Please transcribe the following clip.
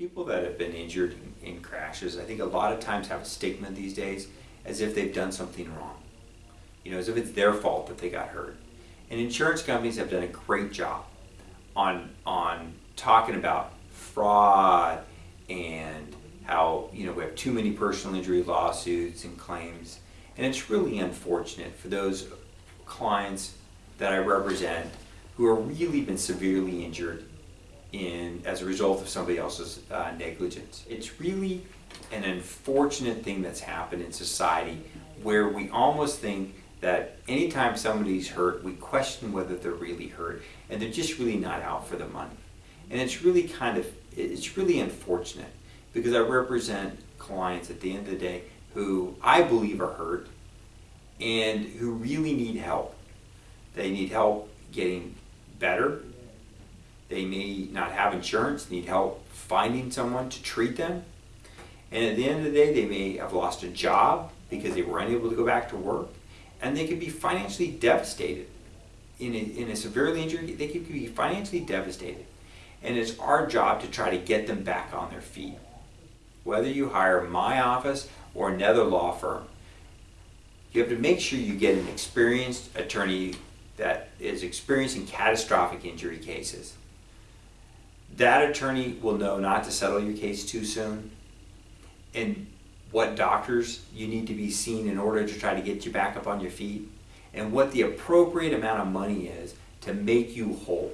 People that have been injured in, in crashes, I think a lot of times have a stigma these days as if they've done something wrong. You know, as if it's their fault that they got hurt. And insurance companies have done a great job on on talking about fraud and how you know we have too many personal injury lawsuits and claims and it's really unfortunate for those clients that I represent who are really been severely injured in as a result of somebody else's uh, negligence. It's really an unfortunate thing that's happened in society where we almost think that anytime somebody's hurt, we question whether they're really hurt, and they're just really not out for the money. And it's really kind of, it's really unfortunate because I represent clients at the end of the day who I believe are hurt and who really need help. They need help getting better. They may not have insurance, need help finding someone to treat them. And at the end of the day, they may have lost a job because they were unable to go back to work. And they could be financially devastated. In a, in a severely injured, they could be financially devastated. And it's our job to try to get them back on their feet. Whether you hire my office or another law firm, you have to make sure you get an experienced attorney that is experienced in catastrophic injury cases. That attorney will know not to settle your case too soon and what doctors you need to be seen in order to try to get you back up on your feet and what the appropriate amount of money is to make you whole.